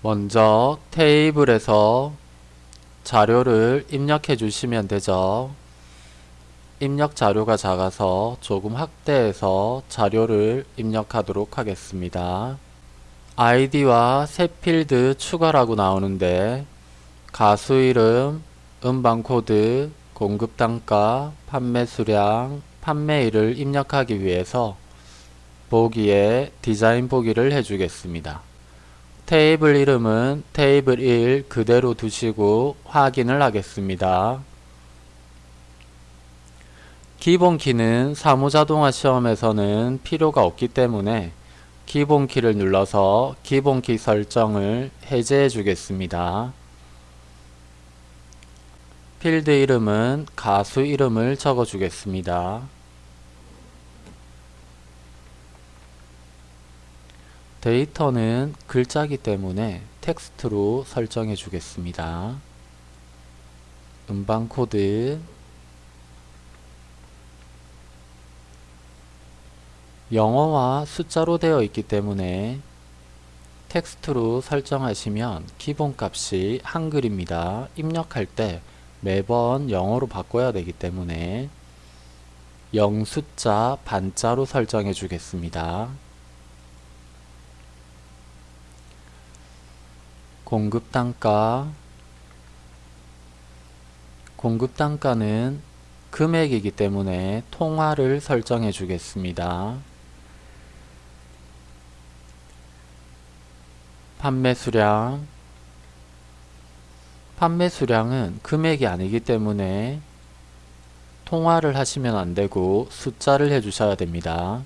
먼저 테이블에서 자료를 입력해 주시면 되죠. 입력 자료가 작아서 조금 확대해서 자료를 입력하도록 하겠습니다. 아이디와 새 필드 추가라고 나오는데 가수 이름, 음반 코드, 공급 단가, 판매 수량, 판매일을 입력하기 위해서 보기에 디자인 보기를 해주겠습니다. 테이블 이름은 테이블 1 그대로 두시고 확인을 하겠습니다. 기본키는 사무자동화 시험에서는 필요가 없기 때문에 기본키를 눌러서 기본키 설정을 해제해 주겠습니다. 필드 이름은 가수 이름을 적어 주겠습니다. 데이터는 글자기 때문에 텍스트로 설정해 주겠습니다. 음반 코드 영어와 숫자로 되어 있기 때문에 텍스트로 설정하시면 기본값이 한글입니다. 입력할 때 매번 영어로 바꿔야 되기 때문에 영숫자 반자로 설정해 주겠습니다. 공급 단가 공급 단가는 금액이기 때문에 통화를 설정해 주겠습니다. 판매 수량 판매 수량은 금액이 아니기 때문에 통화를 하시면 안되고 숫자를 해주셔야 됩니다.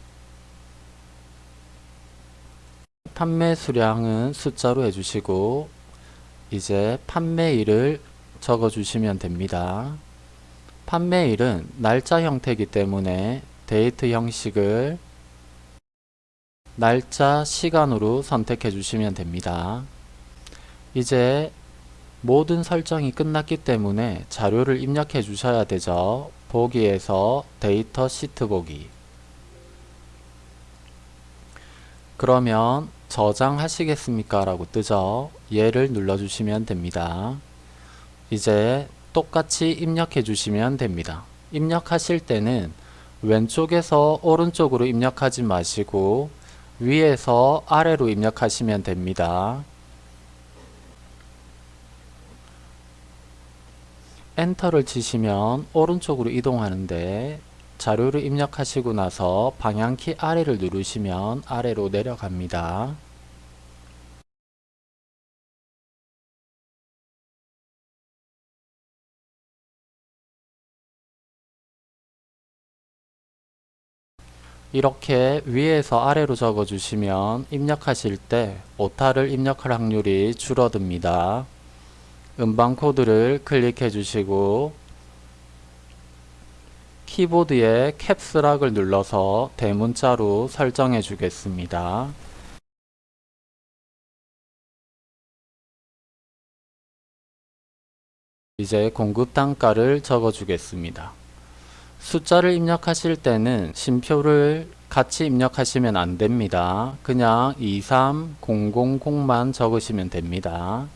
판매 수량은 숫자로 해주시고 이제 판매일을 적어주시면 됩니다. 판매일은 날짜 형태이기 때문에 데이트 형식을 날짜, 시간으로 선택해 주시면 됩니다. 이제 모든 설정이 끝났기 때문에 자료를 입력해 주셔야 되죠. 보기에서 데이터 시트 보기 그러면 저장하시겠습니까? 라고 뜨죠. 얘를 눌러주시면 됩니다. 이제 똑같이 입력해 주시면 됩니다. 입력하실 때는 왼쪽에서 오른쪽으로 입력하지 마시고 위에서 아래로 입력하시면 됩니다. 엔터를 치시면 오른쪽으로 이동하는데 자료를 입력하시고 나서 방향키 아래를 누르시면 아래로 내려갑니다. 이렇게 위에서 아래로 적어 주시면 입력하실 때 오타를 입력할 확률이 줄어듭니다. 음방 코드를 클릭해 주시고 키보드에 캡스락을 눌러서 대문자로 설정해 주겠습니다. 이제 공급 단가를 적어 주겠습니다. 숫자를 입력하실 때는 심표를 같이 입력하시면 안됩니다. 그냥 23000만 적으시면 됩니다.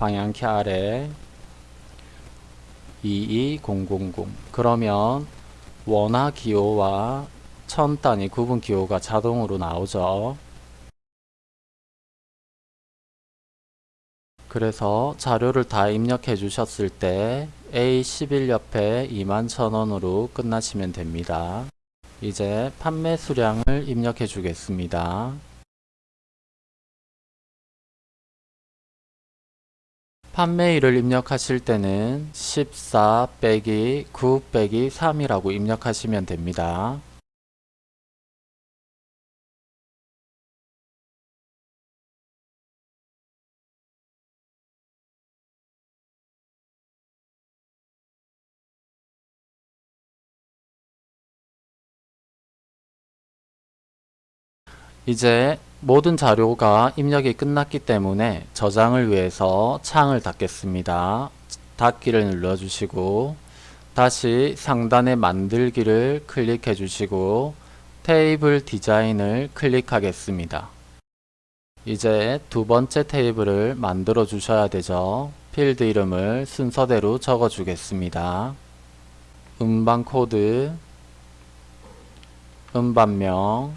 방향키 아래 22000 그러면 원화 기호와 천 단위 구분 기호가 자동으로 나오죠. 그래서 자료를 다 입력해 주셨을 때 A11 옆에 21,000원으로 끝나시면 됩니다. 이제 판매 수량을 입력해 주겠습니다. 판매일을 입력하실 때는 14 빼기 9 빼기 3이라고 입력하시면 됩니다. 이제 모든 자료가 입력이 끝났기 때문에 저장을 위해서 창을 닫겠습니다. 닫기를 눌러주시고 다시 상단의 만들기를 클릭해 주시고 테이블 디자인을 클릭하겠습니다. 이제 두 번째 테이블을 만들어 주셔야 되죠. 필드 이름을 순서대로 적어 주겠습니다. 음반 코드, 음반명,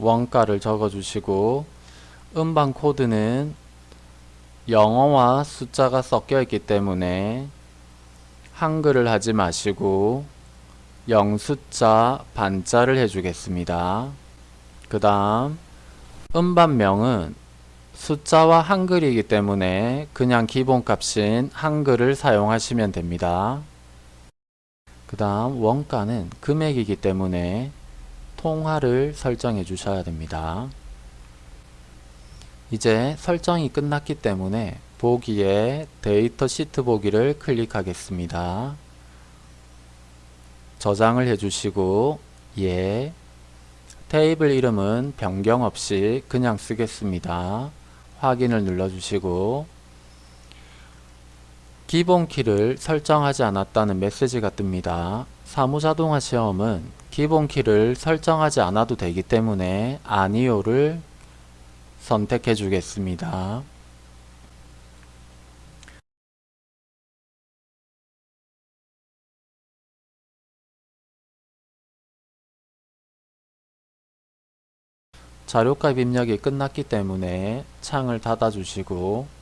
원가를 적어 주시고 음반 코드는 영어와 숫자가 섞여 있기 때문에 한글을 하지 마시고 영숫자 반자를 해주겠습니다. 그 다음 음반명은 숫자와 한글이기 때문에 그냥 기본값인 한글을 사용하시면 됩니다. 그 다음 원가는 금액이기 때문에 통화를 설정해 주셔야 됩니다. 이제 설정이 끝났기 때문에 보기에 데이터 시트 보기를 클릭하겠습니다. 저장을 해주시고 예 테이블 이름은 변경 없이 그냥 쓰겠습니다. 확인을 눌러주시고 기본 키를 설정하지 않았다는 메시지가 뜹니다. 사무자동화 시험은 기본 키를 설정하지 않아도 되기 때문에 아니요를 선택해 주겠습니다. 자료값 입력이 끝났기 때문에 창을 닫아 주시고